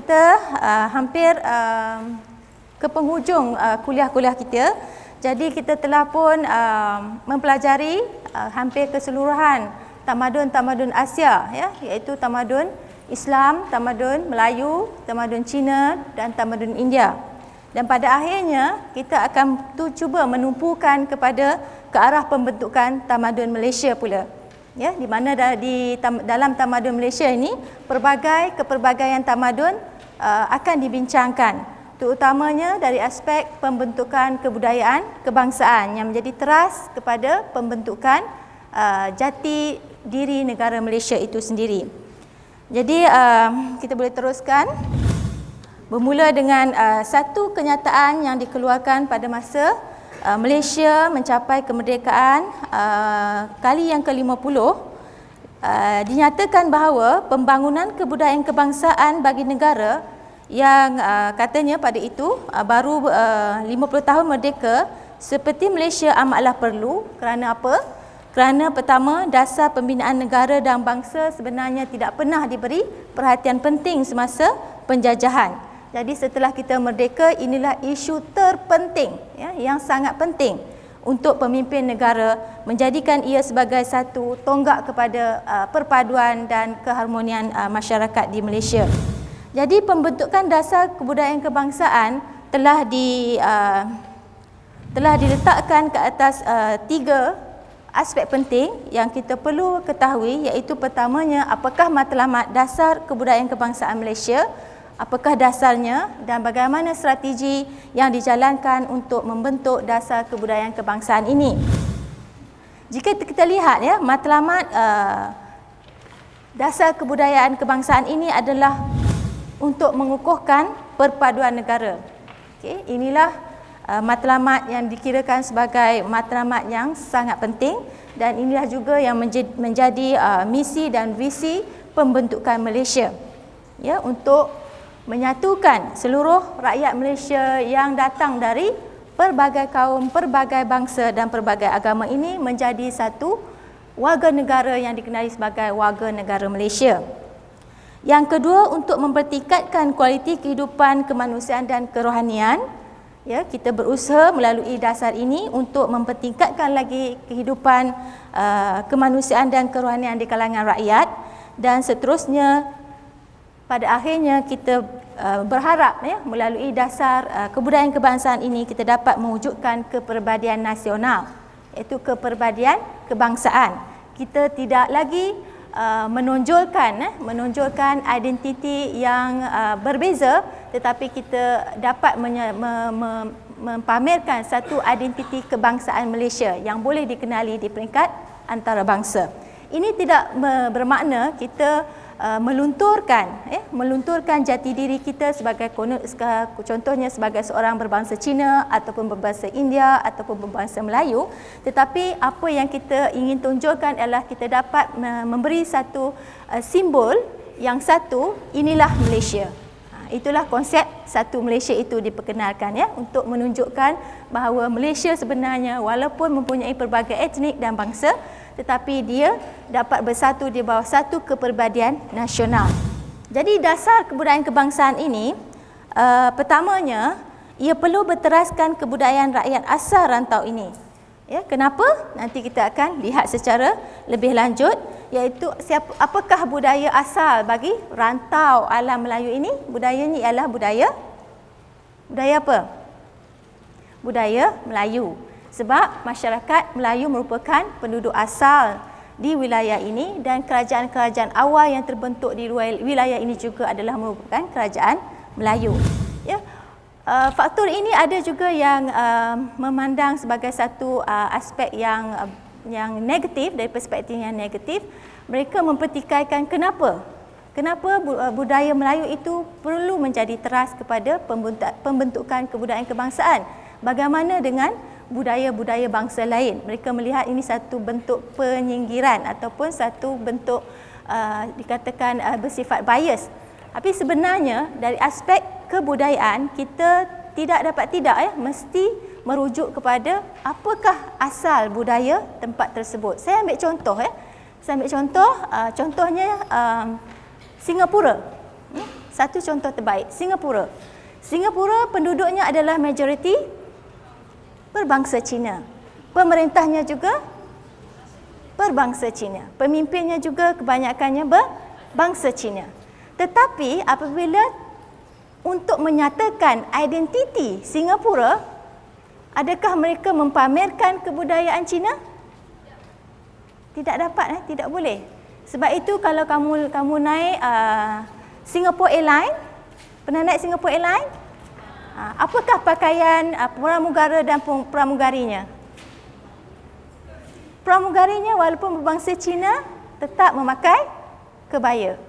Kita uh, hampir uh, ke penghujung uh, kuliah-kuliah kita. Jadi kita telah pun uh, mempelajari uh, hampir keseluruhan tamadun-tamadun Asia ya iaitu tamadun Islam, tamadun Melayu, tamadun Cina dan tamadun India. Dan pada akhirnya kita akan tu cuba menumpukan kepada ke arah pembentukan tamadun Malaysia pula ya di mana di dalam tamadun Malaysia ini pelbagai kepelbagaian tamadun uh, akan dibincangkan terutamanya dari aspek pembentukan kebudayaan kebangsaan yang menjadi teras kepada pembentukan uh, jati diri negara Malaysia itu sendiri. Jadi uh, kita boleh teruskan bermula dengan satu kenyataan yang dikeluarkan pada masa Malaysia mencapai kemerdekaan kali yang ke-50 uh, dinyatakan bahawa pembangunan kebudayaan kebangsaan bagi negara yang uh, katanya pada itu uh, baru uh, 50 tahun merdeka seperti Malaysia amatlah perlu kerana apa? Kerana pertama dasar pembinaan negara dan bangsa sebenarnya tidak pernah diberi perhatian penting semasa penjajahan. Jadi setelah kita merdeka inilah isu terpenting ya yang sangat penting untuk pemimpin negara menjadikan ia sebagai satu tonggak kepada uh, perpaduan dan keharmonian uh, masyarakat di Malaysia. Jadi pembentukan dasar kebudayaan kebangsaan telah di uh, telah diletakkan ke atas uh, tiga aspek penting yang kita perlu ketahui iaitu pertamanya apakah matlamat dasar kebudayaan kebangsaan Malaysia apakah dasarnya dan bagaimana strategi yang dijalankan untuk membentuk dasar kebudayaan kebangsaan ini. Jika kita lihat ya, matlamat uh, dasar kebudayaan kebangsaan ini adalah untuk mengukuhkan perpaduan negara. Okay, inilah uh, matlamat yang dikirakan sebagai matlamat yang sangat penting dan inilah juga yang menjadi, menjadi uh, misi dan visi pembentukan Malaysia. Ya, untuk menyatukan seluruh rakyat Malaysia yang datang dari pelbagai kaum, pelbagai bangsa dan pelbagai agama ini menjadi satu warga negara yang dikenali sebagai warga negara Malaysia. Yang kedua untuk mempertingkatkan kualiti kehidupan kemanusiaan dan kerohanian, ya kita berusaha melalui dasar ini untuk mempertingkatkan lagi kehidupan uh, kemanusiaan dan kerohanian di kalangan rakyat dan seterusnya pada akhirnya kita uh, berharap ya melalui dasar uh, kebudayaan kebangsaan ini kita dapat mewujudkan keperbadian nasional iaitu keperbadian kebangsaan. Kita tidak lagi uh, menonjolkan eh, menonjolkan identiti yang berbeza tetapi kita dapat mempamerkan satu identiti kebangsaan Malaysia yang boleh dikenali di peringkat antarabangsa. Ini tidak bermakna kita Uh, melunturkan eh melunturkan jati diri kita sebagai contohnya sebagai seorang berbangsa Cina ataupun berbangsa India ataupun berbangsa Melayu. Tetapi apa yang kita ingin tunjukkan adalah kita dapat memberi satu uh, simbol yang satu inilah Malaysia. Ha, itulah konsep satu Malaysia itu diperkenalkan ya untuk menunjukkan bahawa Malaysia sebenarnya walaupun mempunyai pelbagai etnik dan bangsa tetapi dia dapat bersatu di bawah satu keperbadian nasional. Jadi dasar kebudayaan kebangsaan ini uh, pertamanya ia perlu berteraskan kebudayaan rakyat asal rantau ini. Ya, kenapa? Nanti kita akan lihat secara lebih lanjut iaitu siapa apakah budaya asal bagi rantau alam Melayu ini? Budayanya ialah budaya budaya apa? Budaya Melayu sebab masyarakat Melayu merupakan penduduk asal di wilayah ini dan kerajaan-kerajaan awal yang terbentuk di wilayah ini juga adalah merupakan kerajaan Melayu. Ya. Uh, faktor ini ada juga yang uh, memandang sebagai satu uh, aspek yang uh, yang negatif dari perspektif yang negatif. Mereka mempertikaikan kenapa? Kenapa budaya Melayu itu perlu menjadi teras kepada pembentukan kebudayaan kebangsaan? Bagaimana dengan budaya-budaya bangsa lain. Mereka melihat ini satu bentuk penyingkiran ataupun satu bentuk uh, dikatakan uh, bersifat bias. Tapi sebenarnya dari aspek kebudayaan kita tidak dapat tidak ya mesti merujuk kepada apakah asal budaya tempat tersebut. Saya ambil contoh ya. Saya ambil contoh uh, contohnya uh, Singapura. Hmm? Satu contoh terbaik, Singapura. Singapura penduduknya adalah majoriti berbangsa Cina. Pemerintahnya juga berbangsa Cina. Pemimpinnya juga kebanyakannya berbangsa Cina. Tetapi apabila untuk menyatakan identiti Singapura, adakah mereka mempamerkan kebudayaan Cina? Tidak dapat, eh? tidak boleh. Sebab itu kalau kamu kamu naik uh, Singapore Airlines, pernah naik Singapore Airlines? Uh, apakah pakaian uh, pramugara dan pramugarinya? pramugarinya walaupun berbangsa Cina tetap memakai kebaya.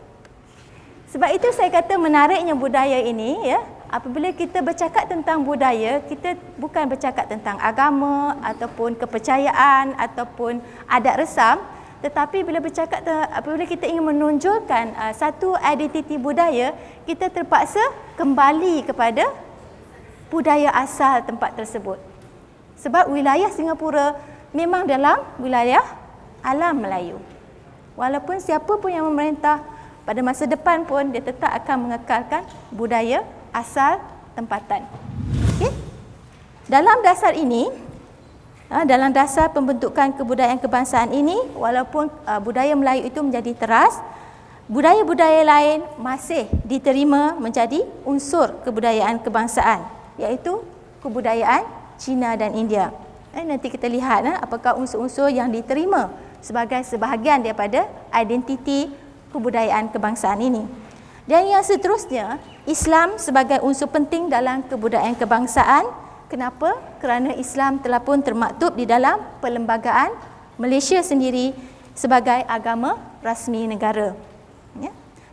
Sebab itu saya kata menariknya budaya ini ya, apabila kita bercakap tentang budaya, kita bukan bercakap tentang agama ataupun kepercayaan ataupun adat resam, tetapi bila bercakap apabila kita ingin menonjolkan uh, satu identiti budaya, kita terpaksa kembali kepada budaya asal tempat tersebut. Sebab wilayah Singapura memang dalam wilayah alam Melayu. Walaupun siapa pun yang memerintah pada masa depan pun dia tetap akan mengekalkan budaya asal tempatan. Okay? Dalam dasar ini, ha, dalam dasar pembentukan kebudayaan kebangsaan ini, walaupun uh, budaya Melayu itu menjadi teras, budaya-budaya lain masih diterima menjadi unsur kebudayaan kebangsaan, iaitu kebudayaan Cina dan India. Eh, nanti kita lihat eh, apakah unsur-unsur yang diterima sebagai sebahagian daripada identiti kebudayaan kebangsaan ini. Dan yang seterusnya, Islam sebagai unsur penting dalam kebudayaan kebangsaan. Kenapa? Kerana Islam telah pun termaktub di dalam perlembagaan Malaysia sendiri sebagai agama rasmi negara. Ya?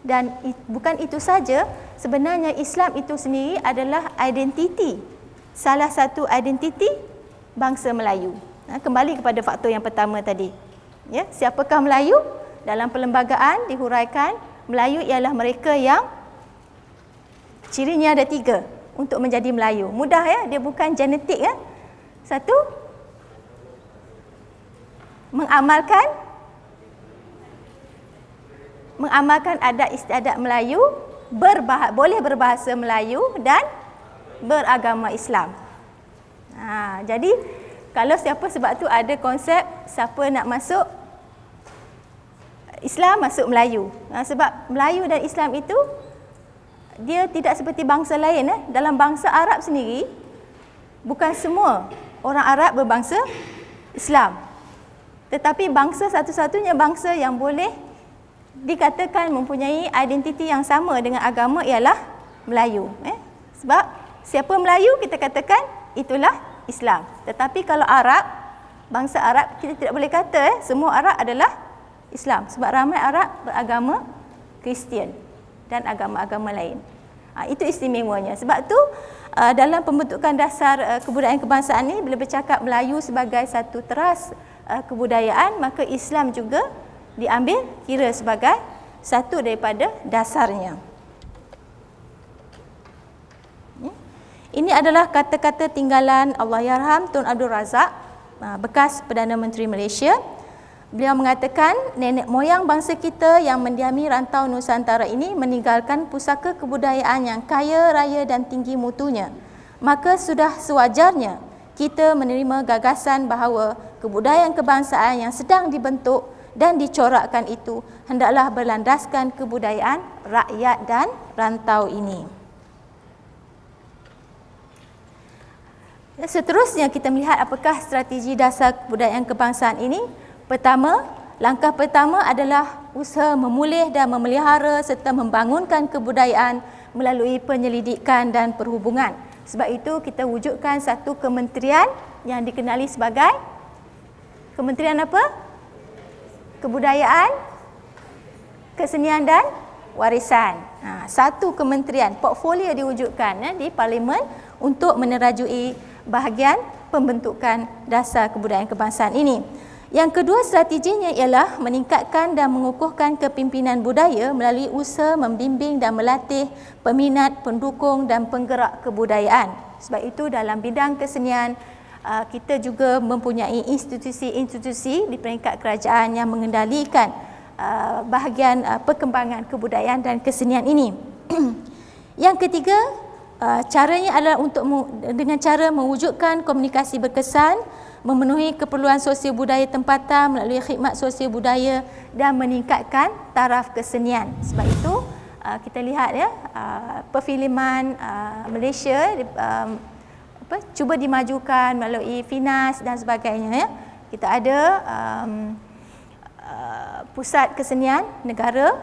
Dan bukan itu saja, sebenarnya Islam itu sendiri adalah identiti. Salah satu identiti bangsa Melayu. Ha, kembali kepada faktor yang pertama tadi. Ya, siapakah Melayu? Dalam perlembagaan dihuraikan Melayu ialah mereka yang cirinya ada tiga untuk menjadi Melayu. Mudah ya, dia bukan genetik ya. Satu, mengamalkan mengamalkan adat istiadat Melayu, berbahasa, boleh berbahasa Melayu dan beragama Islam. Ha, jadi kalau siapa sebab tu ada konsep siapa nak masuk Islam masuk Melayu. Ha, sebab Melayu dan Islam itu dia tidak seperti bangsa lain eh. Dalam bangsa Arab sendiri bukan semua orang Arab berbangsa Islam. Tetapi bangsa satu-satunya bangsa yang boleh dikatakan mempunyai identiti yang sama dengan agama ialah Melayu. Eh? Sebab siapa Melayu kita katakan itulah Islam. Tetapi kalau Arab, bangsa Arab kita tidak boleh kata eh, semua Arab adalah Islam. Sebab ramai Arab beragama Kristian dan agama-agama lain. Ha, itu istimewanya. Sebab tu uh, dalam pembentukan dasar uh, kebudayaan kebangsaan ini bila bercakap Melayu sebagai satu teras uh, kebudayaan, maka Islam juga diambil kira sebagai satu daripada dasarnya. Ini adalah kata-kata tinggalan Allah Yarham Tun Abdul Razak, ah, bekas Perdana Menteri Malaysia. Beliau mengatakan nenek moyang bangsa kita yang mendiami rantau Nusantara ini meninggalkan pusaka kebudayaan yang kaya raya dan tinggi mutunya. Maka sudah sewajarnya kita menerima gagasan bahawa kebudayaan kebangsaan yang sedang dibentuk dan dicorakkan itu hendaklah berlandaskan kebudayaan rakyat dan rantau ini. Seterusnya kita melihat apakah strategi dasar kebudayaan kebangsaan ini. Pertama, langkah pertama adalah usaha memulih dan memelihara serta membangunkan kebudayaan melalui penyelidikan dan perhubungan. Sebab itu kita wujudkan satu kementerian yang dikenali sebagai Kementerian apa? Kebudayaan, Kesenian dan Warisan. Ha, satu kementerian, portfolio diwujudkan ya, di parlimen untuk menerajui bahagian pembentukan dasar kebudayaan kebangsaan ini. Yang kedua strateginya ialah meningkatkan dan mengukuhkan kepimpinan budaya melalui usaha membimbing dan melatih peminat, pendukung dan penggerak kebudayaan. Sebab itu dalam bidang kesenian kita juga mempunyai institusi-institusi di peringkat kerajaan yang mengendalikan uh, bahagian uh, perkembangan kebudayaan dan kesenian ini. Yang ketiga, caranya adalah untuk dengan cara mewujudkan komunikasi berkesan, memenuhi keperluan sosial budaya tempatan melalui khidmat sosial budaya dan meningkatkan taraf kesenian. Sebab itu kita lihat ya perfilman Malaysia apa cuba dimajukan melalui Finas dan sebagainya ya. Kita ada um, uh, pusat kesenian negara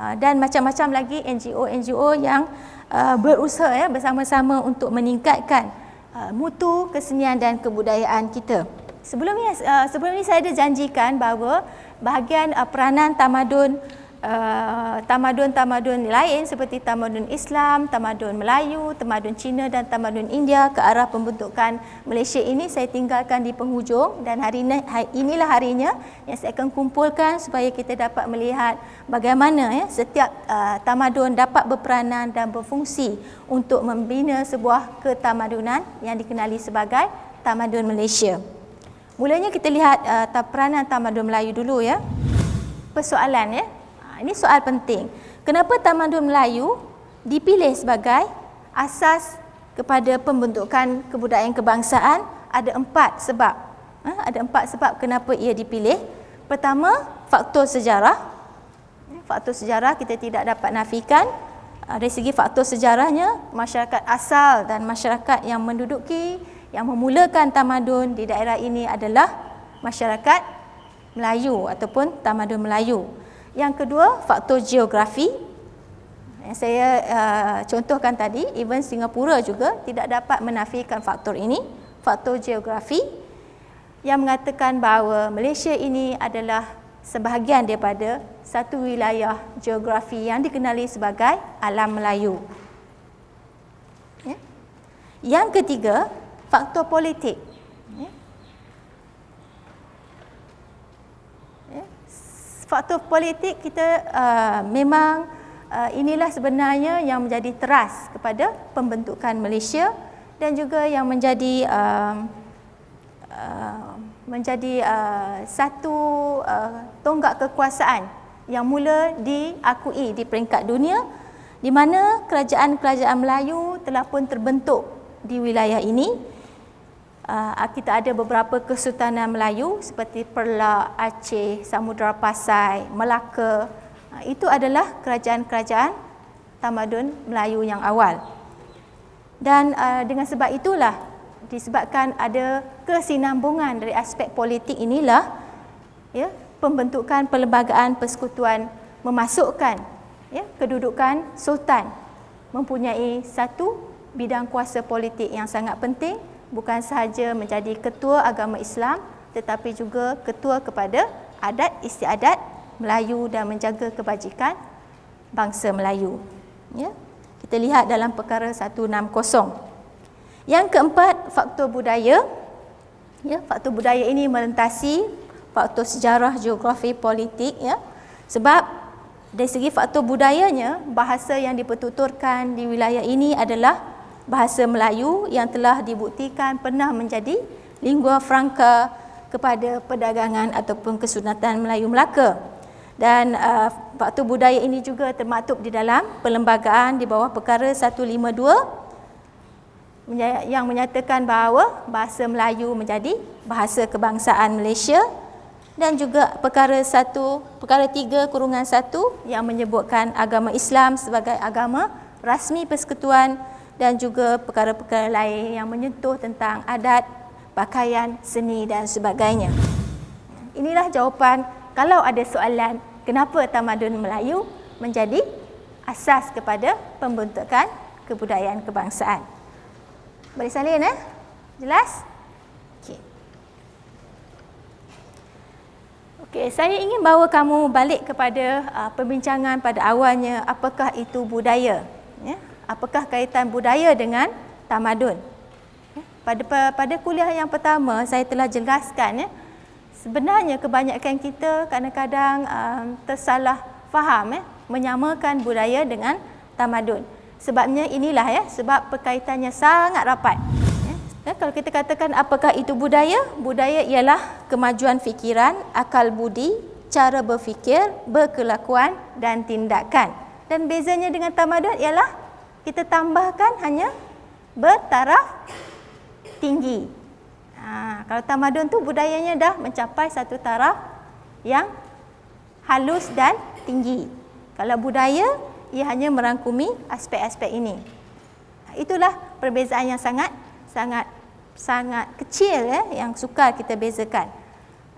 uh, dan macam-macam lagi NGO-NGO yang uh, berusaha ya bersama-sama untuk meningkatkan uh, mutu kesenian dan kebudayaan kita. Sebelum ini uh, sebelum ini saya ada janjikan bahawa bahagian uh, peranan tamadun Uh, tamadun-tamadun lain seperti tamadun Islam, tamadun Melayu, tamadun Cina dan tamadun India ke arah pembentukan Malaysia ini saya tinggalkan di penghujung dan hari ini inilah harinya yang saya akan kumpulkan supaya kita dapat melihat bagaimana ya setiap uh, tamadun dapat berperanan dan berfungsi untuk membina sebuah ketamadunan yang dikenali sebagai tamadun Malaysia. Mulanya kita lihat uh, peranan tamadun Melayu dulu ya. Persoalan ya, ini soal penting. Kenapa Tamadun Melayu dipilih sebagai asas kepada pembentukan kebudayaan kebangsaan? Ada empat sebab. Ha? Ada empat sebab kenapa ia dipilih. Pertama, faktor sejarah. Faktor sejarah kita tidak dapat nafikan. Dari segi faktor sejarahnya, masyarakat asal dan masyarakat yang menduduki, yang memulakan tamadun di daerah ini adalah masyarakat Melayu ataupun tamadun Melayu. Yang kedua, faktor geografi. Yang saya uh, contohkan tadi, even Singapura juga tidak dapat menafikan faktor ini, faktor geografi yang mengatakan bahawa Malaysia ini adalah sebahagian daripada satu wilayah geografi yang dikenali sebagai alam Melayu. Ya. Yang ketiga, faktor politik. Faktor politik kita uh, memang uh, inilah sebenarnya yang menjadi teras kepada pembentukan Malaysia dan juga yang menjadi uh, uh, menjadi uh, satu uh, tonggak kekuasaan yang mula diakui di peringkat dunia di mana kerajaan-kerajaan Melayu telah pun terbentuk di wilayah ini Uh, kita ada beberapa kesultanan Melayu seperti Perla, Aceh, Samudra Pasai, Melaka. Uh, itu adalah kerajaan-kerajaan tamadun Melayu yang awal. Dan uh, dengan sebab itulah disebabkan ada kesinambungan dari aspek politik inilah ya pembentukan perlembagaan persekutuan memasukkan ya kedudukan sultan mempunyai satu bidang kuasa politik yang sangat penting bukan sahaja menjadi ketua agama Islam tetapi juga ketua kepada adat istiadat Melayu dan menjaga kebajikan bangsa Melayu. Ya. Kita lihat dalam perkara 160. Yang keempat, faktor budaya. Ya, faktor budaya ini melintasi faktor sejarah, geografi, politik ya. Sebab dari segi faktor budayanya, bahasa yang dipertuturkan di wilayah ini adalah bahasa Melayu yang telah dibuktikan pernah menjadi lingua franca kepada perdagangan ataupun kesunatan Melayu Melaka. Dan uh, faktor budaya ini juga termaktub di dalam perlembagaan di bawah perkara 152 yang menyatakan bahawa bahasa Melayu menjadi bahasa kebangsaan Malaysia dan juga perkara 1 perkara 3 kurungan 1 yang menyebutkan agama Islam sebagai agama rasmi persekutuan dan juga perkara-perkara lain yang menyentuh tentang adat, pakaian, seni dan sebagainya. Inilah jawapan kalau ada soalan kenapa tamadun Melayu menjadi asas kepada pembentukan kebudayaan kebangsaan. Boleh salin eh? Jelas? Okey. Okey, saya ingin bawa kamu balik kepada uh, perbincangan pada awalnya apakah itu budaya. Ya? Apakah kaitan budaya dengan tamadun. Ya, pada pada kuliah yang pertama saya telah jelaskan ya, sebenarnya kebanyakan kita kadang-kadang um, tersalah faham ya, menyamakan budaya dengan tamadun. Sebabnya inilah ya, sebab perkaitannya sangat rapat. Ya, ya kalau kita katakan apakah itu budaya? Budaya ialah kemajuan fikiran, akal budi, cara berfikir, berkelakuan dan tindakan Dan bezanya dengan tamadun ialah kita tambahkan hanya bertaraf tinggi. Ha, kalau tamadun tu budayanya dah mencapai satu taraf yang halus dan tinggi. Kalau budaya, ia hanya merangkumi aspek-aspek ini. Ha, itulah perbezaan yang sangat sangat sangat kecil ya, yang sukar kita bezakan.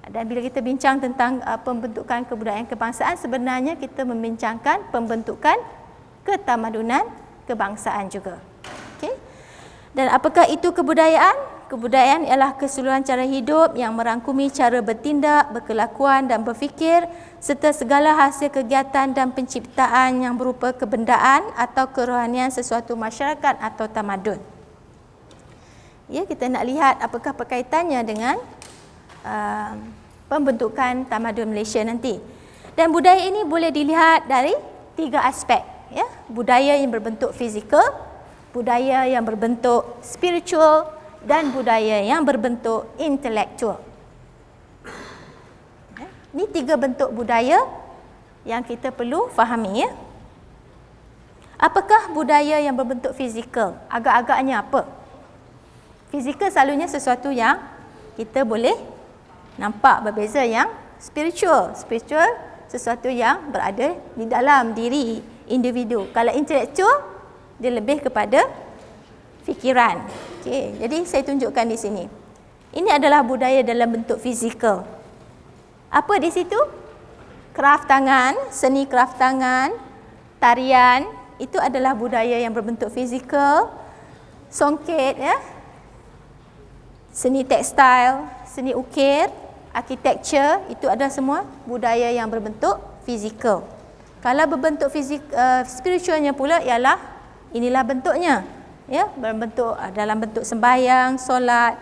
Dan bila kita bincang tentang uh, pembentukan kebudayaan kebangsaan, sebenarnya kita membincangkan pembentukan ketamadunan kebangsaan juga. Okay? Dan apakah itu kebudayaan? Kebudayaan ialah keseluruhan cara hidup yang merangkumi cara bertindak, berkelakuan dan berfikir serta segala hasil kegiatan dan penciptaan yang berupa kebendaan atau kerohanian sesuatu masyarakat atau tamadun. Ya, kita nak lihat apakah perkaitannya dengan uh, pembentukan tamadun Malaysia nanti. Dan budaya ini boleh dilihat dari tiga aspek. Ya, budaya yang berbentuk fizikal, budaya yang berbentuk spiritual dan budaya yang berbentuk intelektual. Ya, ini tiga bentuk budaya yang kita perlu fahami. Ya. Apakah budaya yang berbentuk fizikal? Agak-agaknya apa? Fizikal selalunya sesuatu yang kita boleh nampak berbeza yang spiritual. Spiritual sesuatu yang berada di dalam diri individu. Kalau intelektual dia lebih kepada fikiran. Okey, jadi saya tunjukkan di sini. Ini adalah budaya dalam bentuk fizikal. Apa di situ? Kraft tangan, seni kraft tangan, tarian, itu adalah budaya yang berbentuk fizikal. Songket ya, seni tekstil, seni ukir, architecture, itu ada semua budaya yang berbentuk fizikal. Kalau berbentuk fizik uh, spiritualnya pula ialah inilah bentuknya. Ya, berbentuk uh, dalam bentuk sembahyang, solat,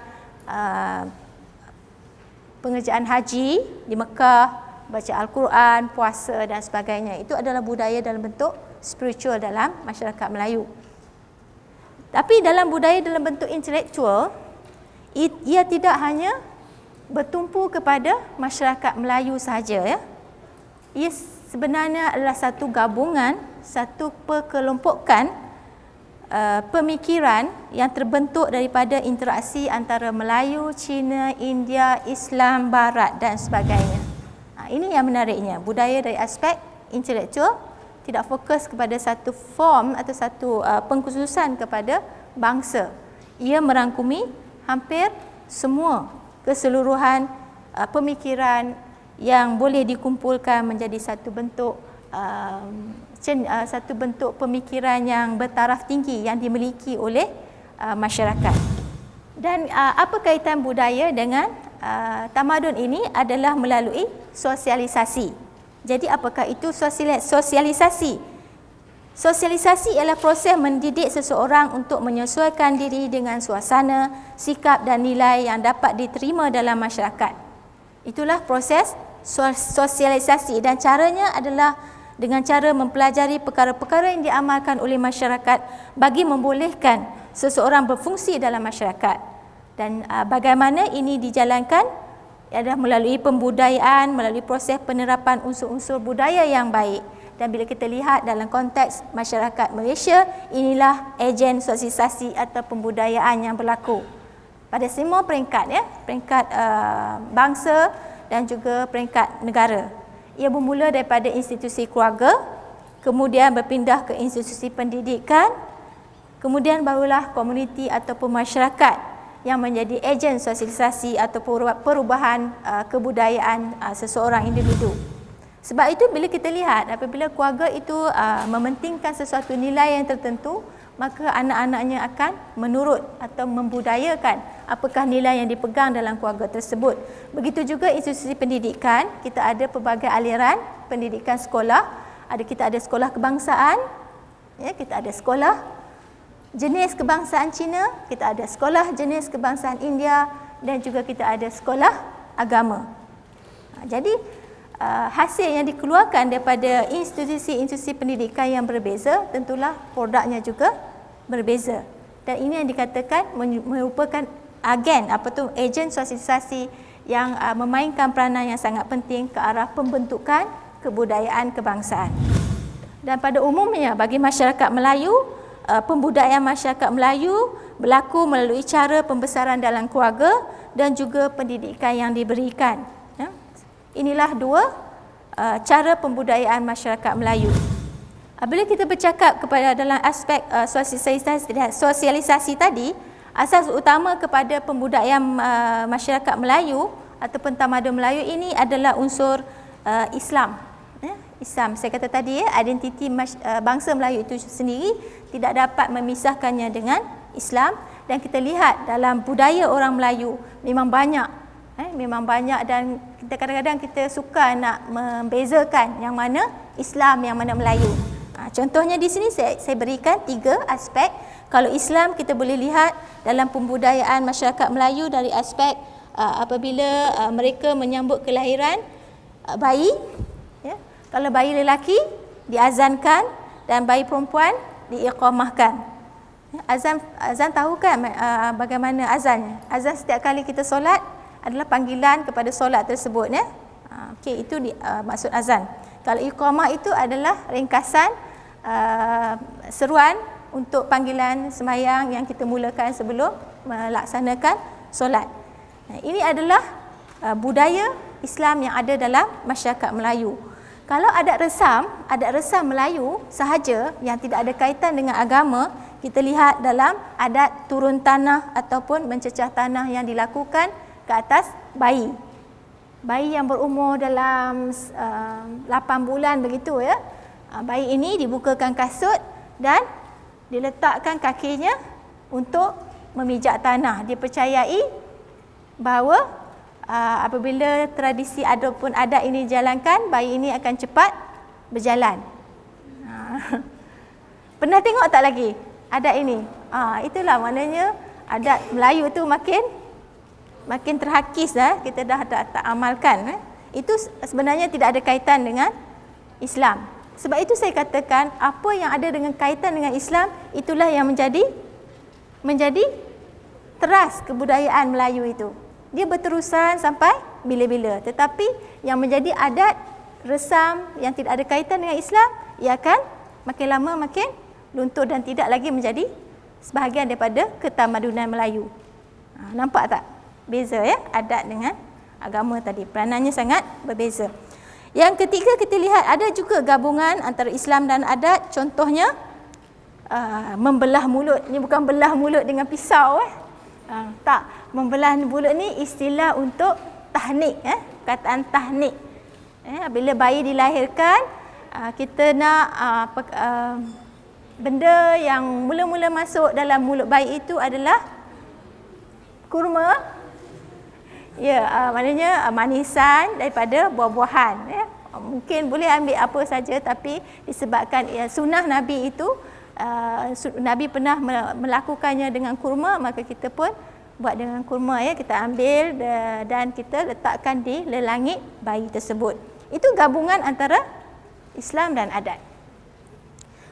uh, pengerjaan haji di Mekah, baca Al-Quran, puasa dan sebagainya. Itu adalah budaya dalam bentuk spiritual dalam masyarakat Melayu. Tapi dalam budaya dalam bentuk intelektual, ia tidak hanya bertumpu kepada masyarakat Melayu sahaja ya. Ia sebenarnya adalah satu gabungan, satu perkelompokan uh, pemikiran yang terbentuk daripada interaksi antara Melayu, Cina, India, Islam, Barat dan sebagainya. Ha, ini yang menariknya, budaya dari aspek intelektual tidak fokus kepada satu form atau satu uh, pengkhususan kepada bangsa. Ia merangkumi hampir semua keseluruhan uh, pemikiran yang boleh dikumpulkan menjadi satu bentuk cen, uh, satu bentuk pemikiran yang bertaraf tinggi yang dimiliki oleh uh, masyarakat. Dan uh, apa kaitan budaya dengan tamadun ini adalah melalui sosialisasi. Jadi apakah itu sosialisasi? Sosialisasi ialah proses mendidik seseorang untuk menyesuaikan diri dengan suasana, sikap dan nilai yang dapat diterima dalam masyarakat. Itulah proses sosialisasi dan caranya adalah dengan cara mempelajari perkara-perkara yang diamalkan oleh masyarakat bagi membolehkan seseorang berfungsi dalam masyarakat. Dan uh, bagaimana ini dijalankan adalah melalui pembudayaan, melalui proses penerapan unsur-unsur budaya yang baik. Dan bila kita lihat dalam konteks masyarakat Malaysia, inilah ejen sosialisasi atau pembudayaan yang berlaku. Pada semua peringkat, ya, peringkat uh, bangsa dan juga peringkat negara. Ia bermula daripada institusi keluarga, kemudian berpindah ke institusi pendidikan, kemudian barulah komuniti ataupun masyarakat yang menjadi ejen sosialisasi atau perubahan uh, kebudayaan uh, seseorang individu. Sebab itu bila kita lihat apabila keluarga itu uh, mementingkan sesuatu nilai yang tertentu, maka anak-anaknya akan menurut atau membudayakan apakah nilai yang dipegang dalam keluarga tersebut. Begitu juga institusi pendidikan, kita ada pelbagai aliran pendidikan sekolah. Ada kita ada sekolah kebangsaan, ya, kita ada sekolah jenis kebangsaan Cina, kita ada sekolah jenis kebangsaan India dan juga kita ada sekolah agama. Ha, jadi uh, hasil yang dikeluarkan daripada institusi-institusi pendidikan yang berbeza tentulah produknya juga berbeza dan ini yang dikatakan merupakan agen apa tu ejen sosialisasi yang uh, memainkan peranan yang sangat penting ke arah pembentukan kebudayaan kebangsaan Dan pada umumnya bagi masyarakat Melayu, uh, pembudayaan masyarakat Melayu berlaku melalui cara pembesaran dalam keluarga dan juga pendidikan yang diberikan. Inilah dua uh, cara pembudayaan masyarakat Melayu. Bila kita bercakap kepada dalam aspek uh, sosialisasi, sosialisasi tadi, asas utama kepada pembudayaan uh, masyarakat Melayu ataupun tamadun Melayu ini adalah unsur uh, Islam. Ya, Islam. Saya kata tadi ya, identiti uh, bangsa Melayu itu sendiri tidak dapat memisahkannya dengan Islam dan kita lihat dalam budaya orang Melayu memang banyak eh, memang banyak dan kita kadang-kadang kita suka nak membezakan yang mana Islam yang mana Melayu. Ha, contohnya di sini saya, saya berikan tiga aspek. Kalau Islam kita boleh lihat dalam pembudayaan masyarakat Melayu dari aspek uh, apabila uh, mereka menyambut kelahiran uh, bayi. Ya. Kalau bayi lelaki diazankan dan bayi perempuan diiqamahkan. Ya, azan azan tahu kan uh, bagaimana azannya? Azan setiap kali kita solat adalah panggilan kepada solat tersebut ya. Uh, Okey itu di, uh, maksud azan. Kalau iqamah itu adalah ringkasan uh, seruan untuk panggilan semayang yang kita mulakan sebelum melaksanakan solat. Nah, ini adalah uh, budaya Islam yang ada dalam masyarakat Melayu. Kalau adat resam, adat resam Melayu sahaja yang tidak ada kaitan dengan agama, kita lihat dalam adat turun tanah ataupun mencecah tanah yang dilakukan ke atas bayi bayi yang berumur dalam uh, 8 bulan begitu ya. Uh, bayi ini dibukakan kasut dan diletakkan kakinya untuk memijak tanah. Dipercayai bahawa uh, apabila tradisi ataupun adat ini dijalankan, bayi ini akan cepat berjalan. Uh, pernah tengok tak lagi adat ini? Uh, itulah maknanya adat Melayu tu makin makin terhakis dah kita dah tak, tak amalkan eh. itu sebenarnya tidak ada kaitan dengan Islam sebab itu saya katakan apa yang ada dengan kaitan dengan Islam itulah yang menjadi menjadi teras kebudayaan Melayu itu dia berterusan sampai bila-bila tetapi yang menjadi adat resam yang tidak ada kaitan dengan Islam ia akan makin lama makin luntur dan tidak lagi menjadi sebahagian daripada ketamadunan Melayu. Ha, nampak tak? Beza ya adat dengan agama tadi. Peranannya sangat berbeza. Yang ketiga kita lihat ada juga gabungan antara Islam dan adat. Contohnya uh, membelah mulut. Ni bukan belah mulut dengan pisau eh. Uh, tak. Membelah mulut ni istilah untuk tahnik eh. Kataan tahnik. Eh bila bayi dilahirkan uh, kita nak uh, uh, benda yang mula-mula masuk dalam mulut bayi itu adalah kurma Ya, uh, maknanya uh, manisan daripada buah-buahan. Ya. Mungkin boleh ambil apa saja tapi disebabkan ya, sunnah Nabi itu, uh, Nabi pernah melakukannya dengan kurma, maka kita pun buat dengan kurma. ya Kita ambil dan kita letakkan di lelangit bayi tersebut. Itu gabungan antara Islam dan adat.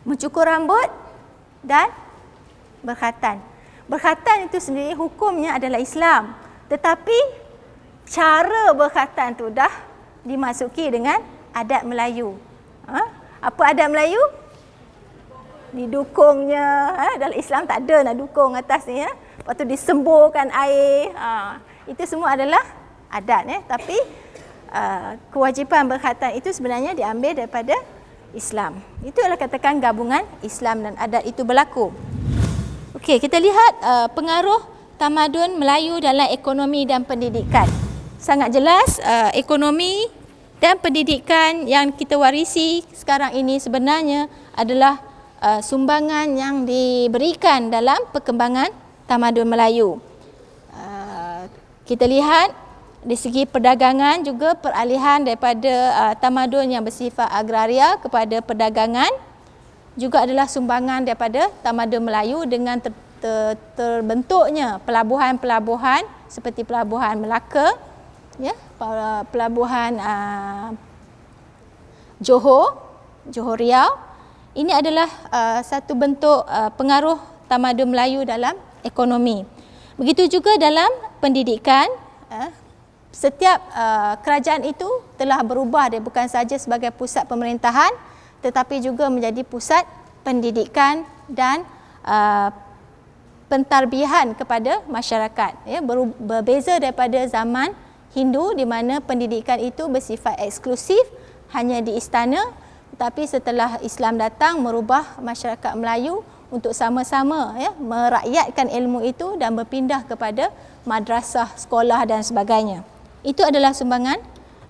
Mencukur rambut dan berkhatan. Berkhatan itu sendiri hukumnya adalah Islam. Tetapi cara berkhatan tu dah dimasuki dengan adat Melayu. Ha? Apa adat Melayu? Didukungnya. Ha? Dalam Islam tak ada nak dukung atas ni. Ha? Lepas tu disemburkan air. Ha? Itu semua adalah adat. Eh? Tapi uh, kewajipan berkhatan itu sebenarnya diambil daripada Islam. Itu adalah katakan gabungan Islam dan adat itu berlaku. Okey, kita lihat uh, pengaruh tamadun Melayu dalam ekonomi dan pendidikan sangat jelas uh, ekonomi dan pendidikan yang kita warisi sekarang ini sebenarnya adalah uh, sumbangan yang diberikan dalam perkembangan tamadun Melayu. Uh, kita lihat di segi perdagangan juga peralihan daripada uh, tamadun yang bersifat agraria kepada perdagangan juga adalah sumbangan daripada tamadun Melayu dengan ter ter terbentuknya pelabuhan-pelabuhan seperti pelabuhan Melaka ya pelabuhan uh, Johor Johor Riau. Ini adalah uh, satu bentuk uh, pengaruh tamadun Melayu dalam ekonomi. Begitu juga dalam pendidikan uh, setiap uh, kerajaan itu telah berubah dia bukan saja sebagai pusat pemerintahan tetapi juga menjadi pusat pendidikan dan uh, pentarbihan kepada masyarakat. Ya berbeza daripada zaman Hindu di mana pendidikan itu bersifat eksklusif hanya di istana tetapi setelah Islam datang merubah masyarakat Melayu untuk sama-sama ya merakyatkan ilmu itu dan berpindah kepada madrasah, sekolah dan sebagainya. Itu adalah sumbangan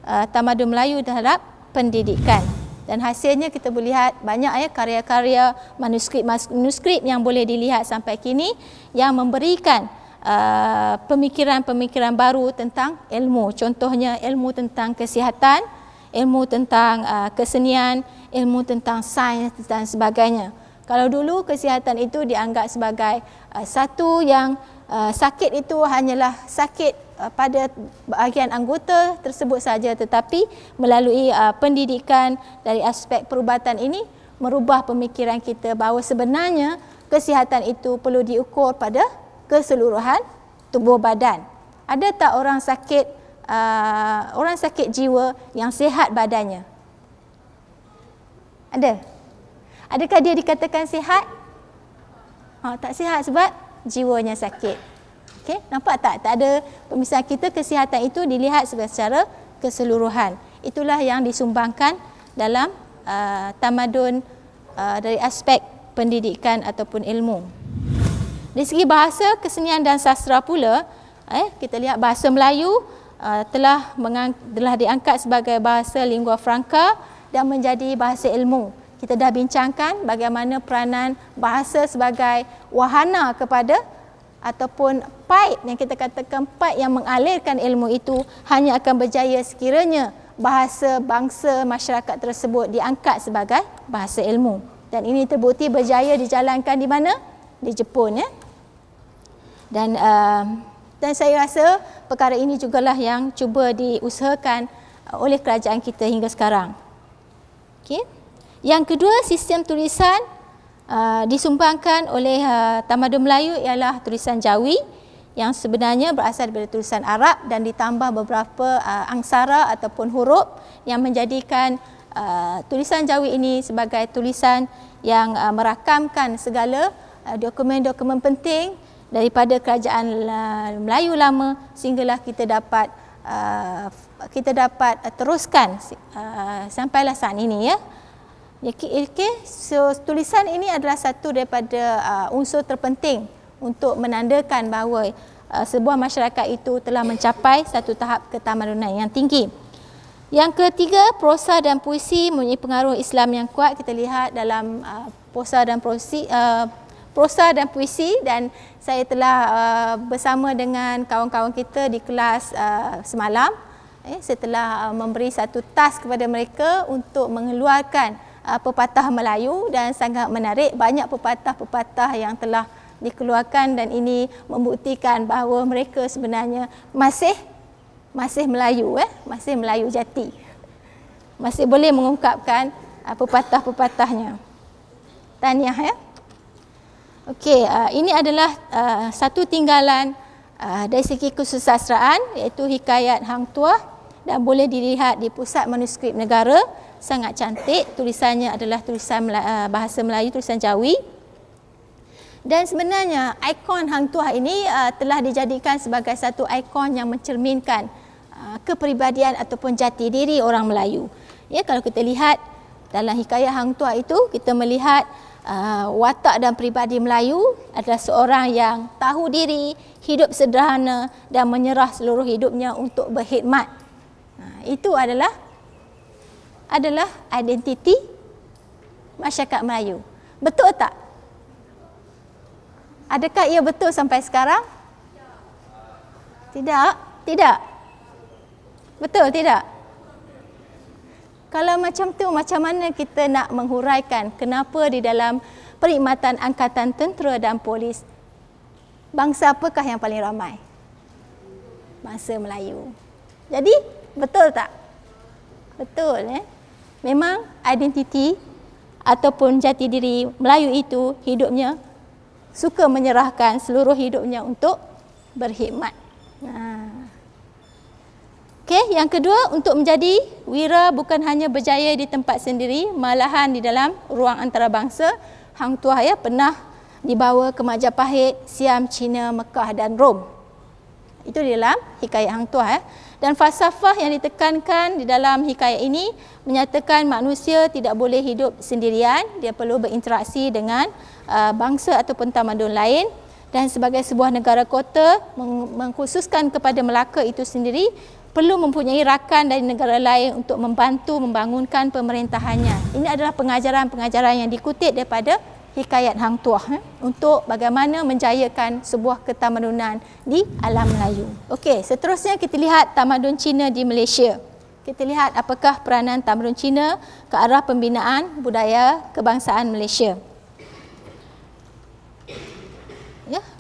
uh, tamadun Melayu terhadap pendidikan dan hasilnya kita boleh lihat banyak ya karya-karya manuskrip-manuskrip yang boleh dilihat sampai kini yang memberikan uh, pemikiran-pemikiran baru tentang ilmu. Contohnya ilmu tentang kesihatan ilmu tentang uh, kesenian ilmu tentang sains dan sebagainya. Kalau dulu kesihatan itu dianggap sebagai uh, satu yang uh, sakit itu hanyalah sakit Uh, pada bahagian anggota tersebut saja. Tetapi melalui uh, pendidikan dari aspek perubatan ini merubah pemikiran kita bahawa sebenarnya kesihatan itu perlu diukur pada keseluruhan tubuh badan. Ada tak orang sakit uh, orang sakit jiwa yang sihat badannya? Ada. Adakah dia dikatakan sihat? Ha, tak sihat sebab jiwanya sakit. Okey, nampak tak? Tak ada pemisahan kita kesihatan itu dilihat secara keseluruhan. Itulah yang disumbangkan dalam uh, tamadun uh, dari aspek pendidikan ataupun ilmu. Dari segi bahasa, kesenian dan sastra pula, eh, kita lihat bahasa Melayu uh, telah, telah diangkat sebagai bahasa lingua franca dan menjadi bahasa ilmu. Kita dah bincangkan bagaimana peranan bahasa sebagai wahana kepada ataupun pipe yang kita katakan pipe yang mengalirkan ilmu itu hanya akan berjaya sekiranya bahasa bangsa masyarakat tersebut diangkat sebagai bahasa ilmu. Dan ini terbukti berjaya dijalankan di mana? Di Jepun ya dan uh, dan saya rasa perkara ini jugalah yang cuba diusahakan oleh kerajaan kita hingga sekarang. Okey. Yang kedua sistem tulisan uh, disumbangkan oleh uh, Tamadun Melayu ialah tulisan Jawi yang sebenarnya berasal daripada tulisan Arab dan ditambah beberapa uh, angsara ataupun huruf yang menjadikan uh, tulisan Jawi ini sebagai tulisan yang uh, merakamkan segala uh, dokumen-dokumen penting daripada kerajaan uh, Melayu lama sehinggalah kita dapat uh, kita dapat teruskan uh, sampailah saat ini ya. Okay. So, tulisan ini adalah satu daripada uh, unsur terpenting untuk menandakan bahawa uh, sebuah masyarakat itu telah mencapai satu tahap ketamadunan yang tinggi. Yang ketiga, prosa dan puisi mempunyai pengaruh Islam yang kuat. Kita lihat dalam uh, prosa dan puisi, uh, prosa dan puisi dan saya telah uh, bersama dengan kawan-kawan kita di kelas uh, semalam. Eh, saya telah uh, memberi satu task kepada mereka untuk mengeluarkan uh, pepatah Melayu dan sangat menarik. Banyak pepatah-pepatah yang telah dikeluarkan dan ini membuktikan bahawa mereka sebenarnya masih masih Melayu eh masih Melayu jati. Masih boleh mengungkapkan uh, pepatah-pepatahnya. Tahniah ya okey uh, ini adalah uh, satu tinggalan uh, dari segi kesusastraan iaitu hikayat Hang Tuah dan boleh dilihat di pusat manuskrip negara. Sangat cantik tulisannya adalah tulisan uh, bahasa Melayu tulisan Jawi. Dan sebenarnya ikon Hang Tuah ini uh, telah dijadikan sebagai satu ikon yang mencerminkan uh, kepribadian ataupun jati diri orang Melayu. Ya kalau kita lihat dalam hikayat Hang Tuah itu kita melihat uh, watak dan pribadi Melayu adalah seorang yang tahu diri hidup sederhana dan menyerah seluruh hidupnya untuk berkhidmat uh, itu adalah adalah identiti masyarakat Melayu. Betul tak? Adakah ia betul sampai sekarang? Tidak. Tidak. Betul tidak? Kalau macam tu macam mana kita nak menghuraikan kenapa di dalam perkhidmatan angkatan tentera dan polis bangsa apakah yang paling ramai? Bangsa Melayu. Jadi betul tak? Betul eh? memang identiti ataupun jati diri Melayu itu hidupnya suka menyerahkan seluruh hidupnya untuk berkhidmat. Okey, yang kedua untuk menjadi wira bukan hanya berjaya di tempat sendiri, malahan di dalam ruang antarabangsa, Hang Tuah ya pernah dibawa ke Majapahit, Siam, China, Mekah dan Rom. Itu di dalam hikayat Hang Tuah ya. Dan falsafah yang ditekankan di dalam hikayat ini menyatakan manusia tidak boleh hidup sendirian, dia perlu berinteraksi dengan uh, bangsa ataupun tamadun lain dan sebagai sebuah negara kota mengkhususkan kepada Melaka itu sendiri perlu mempunyai rakan dari negara lain untuk membantu membangunkan pemerintahannya. Ini adalah pengajaran-pengajaran yang dikutip daripada hikayat Hang Tuah eh, untuk bagaimana menjayakan sebuah ketamadunan di alam Melayu. Okey, seterusnya kita lihat tamadun Cina di Malaysia. Kita lihat apakah peranan tamadun Cina ke arah pembinaan budaya kebangsaan Malaysia.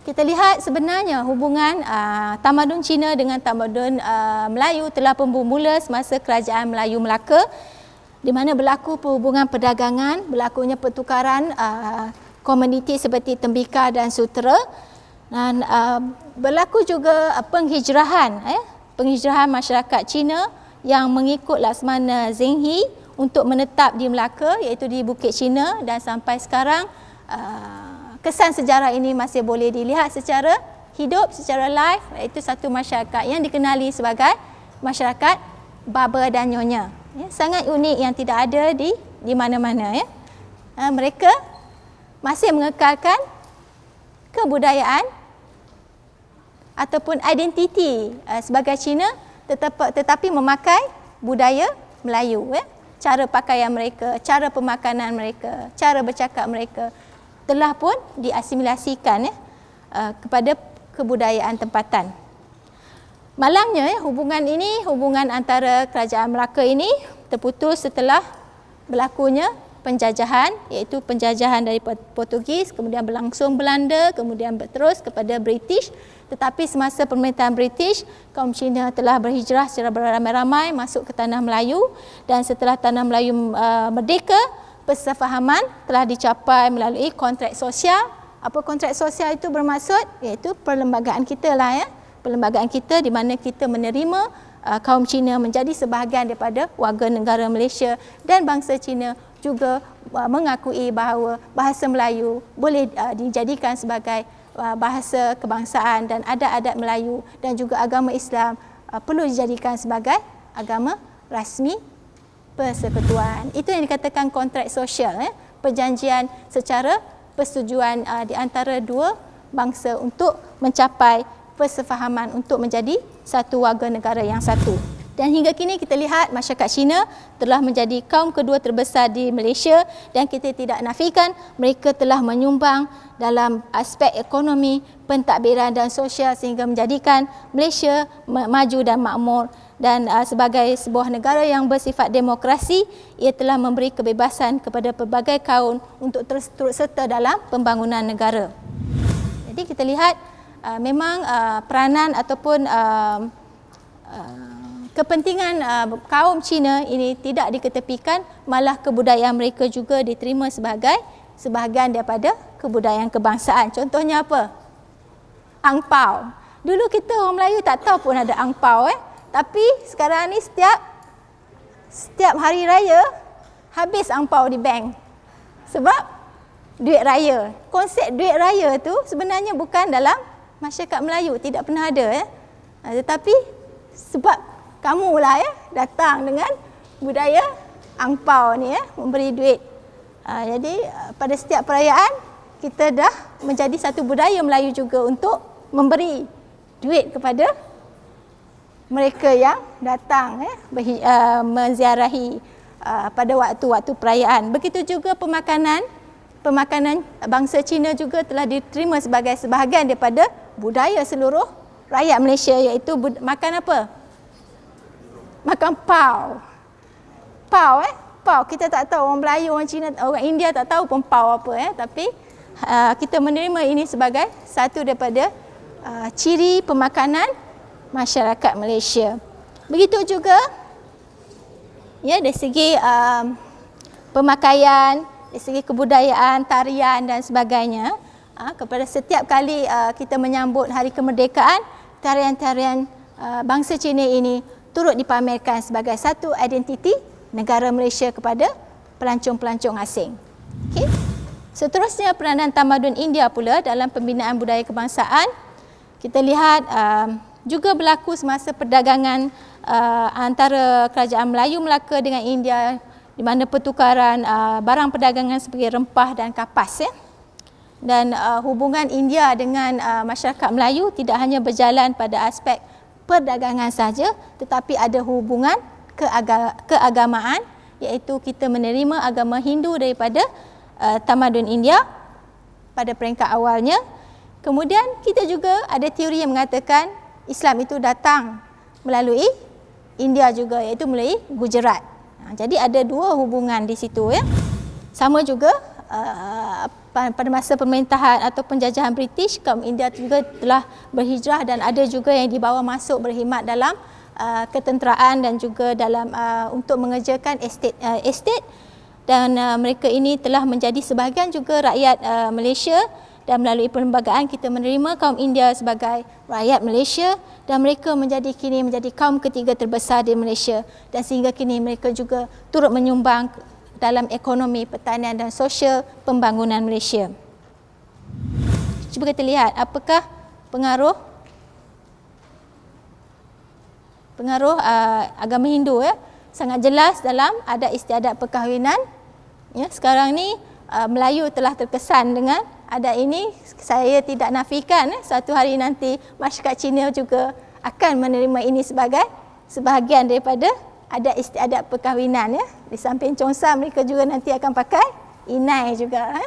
Kita lihat sebenarnya hubungan uh, tamadun Cina dengan tamadun uh, Melayu telah bermula semasa kerajaan Melayu Melaka di mana berlaku perhubungan perdagangan, berlakunya pertukaran uh, komuniti seperti tembika dan sutera. Dan uh, berlaku juga uh, penghijrahan eh penghijrahan masyarakat Cina yang mengikut Laksamana Zheng untuk menetap di Melaka iaitu di Bukit Cina dan sampai sekarang uh, kesan sejarah ini masih boleh dilihat secara hidup, secara live iaitu satu masyarakat yang dikenali sebagai masyarakat Baba dan Nyonya. Ya, sangat unik yang tidak ada di di mana-mana. Ya. Ha, mereka masih mengekalkan kebudayaan ataupun identiti uh, sebagai Cina tetap, tetapi memakai budaya Melayu. Ya. Cara pakaian mereka, cara pemakanan mereka, cara bercakap mereka telah pun diasimilasikan ya, uh, kepada kebudayaan tempatan. Malangnya ya, hubungan ini, hubungan antara kerajaan Melaka ini terputus setelah berlakunya penjajahan iaitu penjajahan dari Portugis, kemudian berlangsung Belanda, kemudian berterus kepada British. Tetapi semasa pemerintahan British, kaum Cina telah berhijrah secara beramai-ramai masuk ke tanah Melayu dan setelah tanah Melayu uh, merdeka, persefahaman telah dicapai melalui kontrak sosial. Apa kontrak sosial itu bermaksud? Iaitu perlembagaan kita lah ya. Perlembagaan kita di mana kita menerima uh, kaum Cina menjadi sebahagian daripada warga negara Malaysia dan bangsa Cina juga uh, mengakui bahawa bahasa Melayu boleh uh, dijadikan sebagai uh, bahasa kebangsaan dan adat-adat Melayu dan juga agama Islam uh, perlu dijadikan sebagai agama rasmi persekutuan. Itu yang dikatakan kontrak sosial, eh? perjanjian secara persetujuan uh, di antara dua bangsa untuk mencapai persefahaman untuk menjadi satu warga negara yang satu. Dan hingga kini kita lihat masyarakat Cina telah menjadi kaum kedua terbesar di Malaysia dan kita tidak nafikan mereka telah menyumbang dalam aspek ekonomi, pentadbiran dan sosial sehingga menjadikan Malaysia maju dan makmur dan uh, sebagai sebuah negara yang bersifat demokrasi ia telah memberi kebebasan kepada pelbagai kaum untuk terus turut serta dalam pembangunan negara. Jadi kita lihat uh, memang uh, peranan ataupun uh, uh, kepentingan uh, kaum Cina ini tidak diketepikan malah kebudayaan mereka juga diterima sebagai sebahagian daripada kebudayaan kebangsaan. Contohnya apa? Angpau. Dulu kita orang Melayu tak tahu pun ada angpau eh. Tapi sekarang ni setiap setiap hari raya habis angpau di bank. Sebab duit raya. Konsep duit raya tu sebenarnya bukan dalam masyarakat Melayu, tidak pernah ada ya. Tetapi sebab kamu lah ya datang dengan budaya angpau ni ya memberi duit. jadi pada setiap perayaan kita dah menjadi satu budaya Melayu juga untuk memberi duit kepada mereka yang datang eh, uh, menziarahi uh, pada waktu-waktu perayaan. Begitu juga pemakanan, pemakanan bangsa Cina juga telah diterima sebagai sebahagian daripada budaya seluruh rakyat Malaysia iaitu makan apa? Makan pau. Pau eh? Pau. Kita tak tahu orang Melayu, orang Cina, orang India tak tahu pun pau apa eh. Tapi uh, kita menerima ini sebagai satu daripada uh, ciri pemakanan masyarakat Malaysia. Begitu juga ya dari segi um, pemakaian, dari segi kebudayaan, tarian dan sebagainya. Uh, kepada setiap kali uh, kita menyambut hari kemerdekaan, tarian-tarian uh, bangsa Cina ini turut dipamerkan sebagai satu identiti negara Malaysia kepada pelancong-pelancong asing. Okay. Seterusnya peranan tamadun India pula dalam pembinaan budaya kebangsaan. Kita lihat uh, juga berlaku semasa perdagangan uh, antara kerajaan Melayu Melaka dengan India di mana pertukaran uh, barang perdagangan seperti rempah dan kapas ya. Dan uh, hubungan India dengan uh, masyarakat Melayu tidak hanya berjalan pada aspek perdagangan saja tetapi ada hubungan keagamaan iaitu kita menerima agama Hindu daripada uh, tamadun India pada peringkat awalnya. Kemudian kita juga ada teori yang mengatakan Islam itu datang melalui India juga iaitu melalui Gujarat. Ha, jadi ada dua hubungan di situ ya. Sama juga uh, pada masa pemerintahan atau penjajahan British kaum India juga telah berhijrah dan ada juga yang dibawa masuk berkhidmat dalam uh, ketenteraan dan juga dalam uh, untuk mengerjakan estate uh, estate dan uh, mereka ini telah menjadi sebahagian juga rakyat uh, Malaysia dan melalui perlembagaan kita menerima kaum India sebagai rakyat Malaysia dan mereka menjadi kini menjadi kaum ketiga terbesar di Malaysia. Dan sehingga kini mereka juga turut menyumbang dalam ekonomi pertanian dan sosial pembangunan Malaysia. Cuba kita lihat apakah pengaruh pengaruh uh, agama Hindu ya? Sangat jelas dalam ada istiadat perkahwinan. Ya sekarang ni uh, Melayu telah terkesan dengan ada ini saya tidak nafikan ya, satu hari nanti masyarakat Cina juga akan menerima ini sebagai sebahagian daripada ada istiadat perkahwinan ya di samping Chongsa mereka juga nanti akan pakai inai juga ya.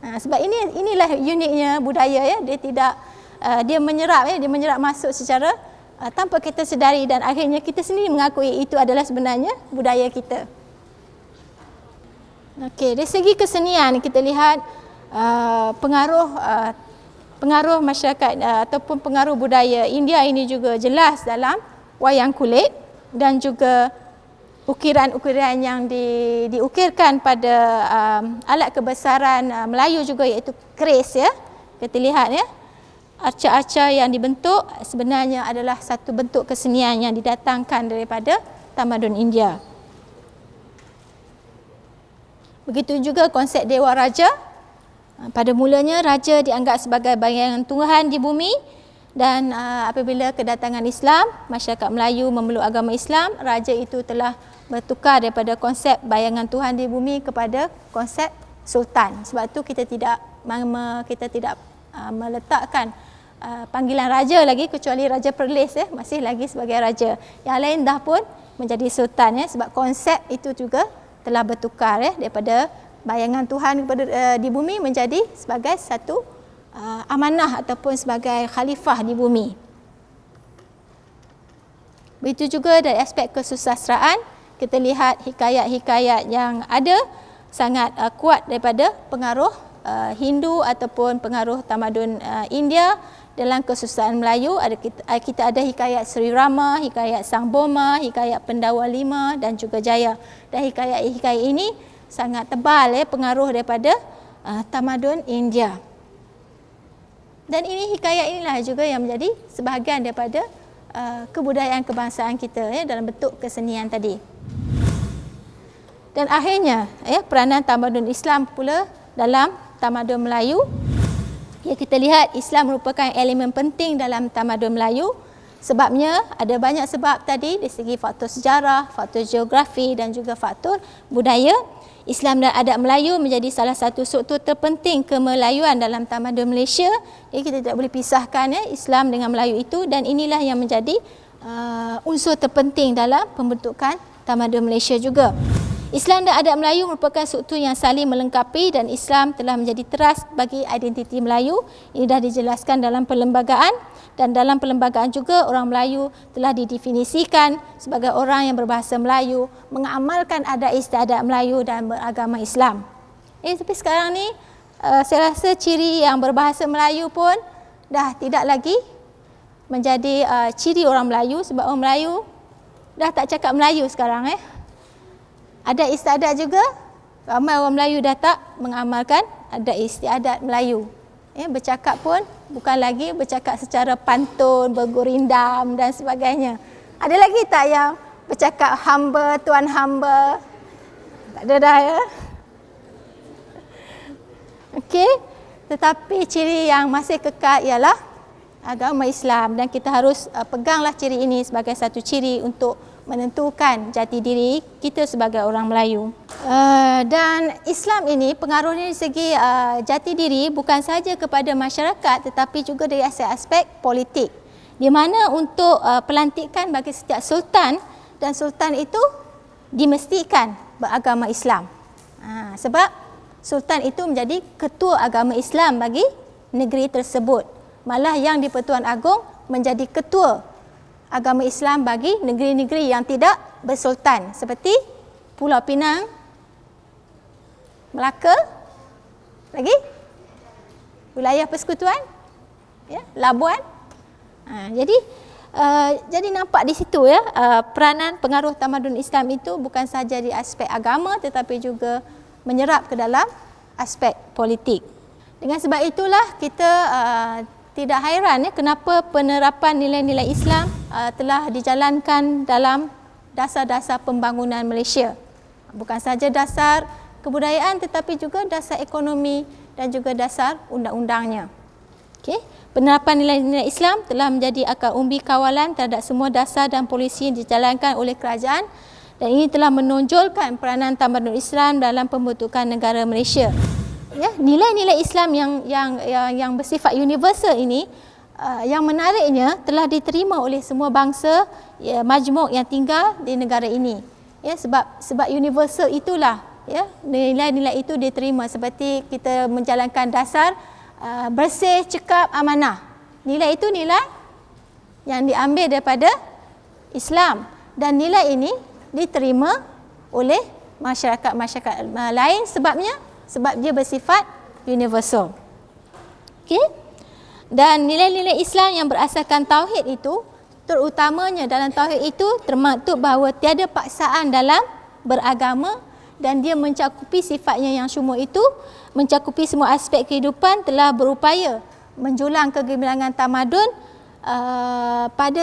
Ha, sebab ini inilah uniknya budaya ya dia tidak uh, dia menyerap ya dia menyerap masuk secara uh, tanpa kita sedari dan akhirnya kita sendiri mengakui itu adalah sebenarnya budaya kita. Okey, dari segi kesenian kita lihat uh, pengaruh uh, pengaruh masyarakat uh, ataupun pengaruh budaya India ini juga jelas dalam wayang kulit dan juga ukiran-ukiran yang di, diukirkan pada um, alat kebesaran uh, Melayu juga iaitu keris ya. Kita lihat ya arca-arca yang dibentuk sebenarnya adalah satu bentuk kesenian yang didatangkan daripada tamadun India. Begitu juga konsep Dewa Raja. Pada mulanya raja dianggap sebagai bayangan Tuhan di bumi dan uh, apabila kedatangan Islam, masyarakat Melayu memeluk agama Islam, raja itu telah bertukar daripada konsep bayangan Tuhan di bumi kepada konsep sultan. Sebab itu kita tidak kita tidak uh, meletakkan panggilan raja lagi kecuali raja Perlis ya masih lagi sebagai raja. Yang lain dah pun menjadi sultan ya sebab konsep itu juga telah bertukar ya daripada bayangan Tuhan kepada uh, di bumi menjadi sebagai satu uh, amanah ataupun sebagai khalifah di bumi. Begitu juga dari aspek kesusastraan kita lihat hikayat-hikayat yang ada sangat uh, kuat daripada pengaruh uh, Hindu ataupun pengaruh tamadun uh, India dalam kesusahan Melayu ada kita, kita ada hikayat Sri Rama, hikayat Sang Boma, hikayat Pendawa Lima dan juga Jaya. Dan hikayat-hikayat ini sangat tebal ya pengaruh daripada uh, tamadun India. Dan ini hikayat inilah juga yang menjadi sebahagian daripada uh, kebudayaan kebangsaan kita ya dalam bentuk kesenian tadi. Dan akhirnya ya peranan tamadun Islam pula dalam tamadun Melayu Ya, kita lihat Islam merupakan elemen penting dalam tamadun Melayu. Sebabnya ada banyak sebab tadi dari segi faktor sejarah, faktor geografi dan juga faktor budaya. Islam dan adat Melayu menjadi salah satu struktur terpenting kemelayuan dalam tamadun Malaysia. Jadi kita tidak boleh pisahkan ya, Islam dengan Melayu itu dan inilah yang menjadi uh, unsur terpenting dalam pembentukan tamadun Malaysia juga. Islam dan adat Melayu merupakan struktur yang saling melengkapi dan Islam telah menjadi teras bagi identiti Melayu. Ini dah dijelaskan dalam perlembagaan dan dalam perlembagaan juga orang Melayu telah didefinisikan sebagai orang yang berbahasa Melayu, mengamalkan adat istiadat Melayu dan beragama Islam. Eh, tapi sekarang ni uh, saya rasa ciri yang berbahasa Melayu pun dah tidak lagi menjadi uh, ciri orang Melayu sebab orang Melayu dah tak cakap Melayu sekarang eh ada istiadat juga ramai orang Melayu dah tak mengamalkan ada istiadat Melayu ya, bercakap pun bukan lagi bercakap secara pantun, bergurindam dan sebagainya Ada lagi tak yang bercakap hamba, tuan hamba? Tak ada dah ya? Okey. Tetapi ciri yang masih kekal ialah agama Islam dan kita harus uh, peganglah ciri ini sebagai satu ciri untuk menentukan jati diri kita sebagai orang Melayu. Uh, dan Islam ini pengaruhnya dari segi uh, jati diri bukan sahaja kepada masyarakat tetapi juga dari aspek-aspek politik. Di mana untuk uh, pelantikan bagi setiap sultan dan sultan itu dimestikan beragama Islam. Uh, sebab sultan itu menjadi ketua agama Islam bagi negeri tersebut. Malah yang di Pertuan Agong menjadi ketua agama Islam bagi negeri-negeri yang tidak bersultan seperti Pulau Pinang, Melaka, lagi wilayah persekutuan, ya, Labuan. Ha, jadi uh, jadi nampak di situ ya uh, peranan pengaruh tamadun Islam itu bukan saja di aspek agama tetapi juga menyerap ke dalam aspek politik. Dengan sebab itulah kita uh, tidak hairan ya kenapa penerapan nilai-nilai Islam uh, telah dijalankan dalam dasar-dasar pembangunan Malaysia. Bukan saja dasar kebudayaan tetapi juga dasar ekonomi dan juga dasar undang-undangnya. Okay. Penerapan nilai-nilai Islam telah menjadi akar umbi kawalan terhadap semua dasar dan polisi yang dijalankan oleh kerajaan dan ini telah menonjolkan peranan tamadun Islam dalam pembentukan negara Malaysia. Ya, nilai-nilai Islam yang yang yang, yang bersifat universal ini uh, yang menariknya telah diterima oleh semua bangsa ya, majmuk yang tinggal di negara ini. Ya, sebab sebab universal itulah ya nilai-nilai itu diterima seperti kita menjalankan dasar uh, bersih, cekap, amanah. Nilai itu nilai yang diambil daripada Islam dan nilai ini diterima oleh masyarakat-masyarakat lain sebabnya sebab dia bersifat universal. Okey. Dan nilai-nilai Islam yang berasaskan tauhid itu terutamanya dalam tauhid itu termaktub bahawa tiada paksaan dalam beragama dan dia mencakupi sifatnya yang semua itu mencakupi semua aspek kehidupan telah berupaya menjulang kegemilangan tamadun uh, pada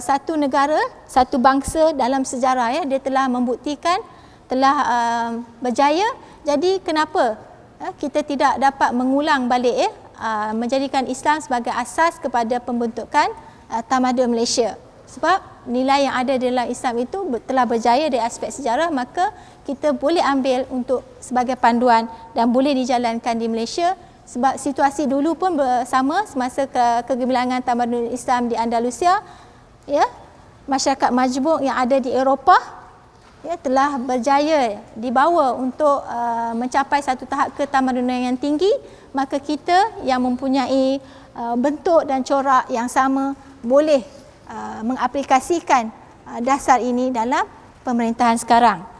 satu negara, satu bangsa dalam sejarah ya dia telah membuktikan telah uh, berjaya. Jadi kenapa uh, kita tidak dapat mengulang balik ya uh, menjadikan Islam sebagai asas kepada pembentukan tamadun Malaysia? Sebab nilai yang ada dalam Islam itu telah berjaya dari aspek sejarah maka kita boleh ambil untuk sebagai panduan dan boleh dijalankan di Malaysia sebab situasi dulu pun bersama semasa ke kegemilangan tamadun Islam di Andalusia ya masyarakat majmuk yang ada di Eropah ya telah berjaya dibawa untuk uh, mencapai satu tahap ketamadunan yang tinggi maka kita yang mempunyai uh, bentuk dan corak yang sama boleh uh, mengaplikasikan uh, dasar ini dalam pemerintahan sekarang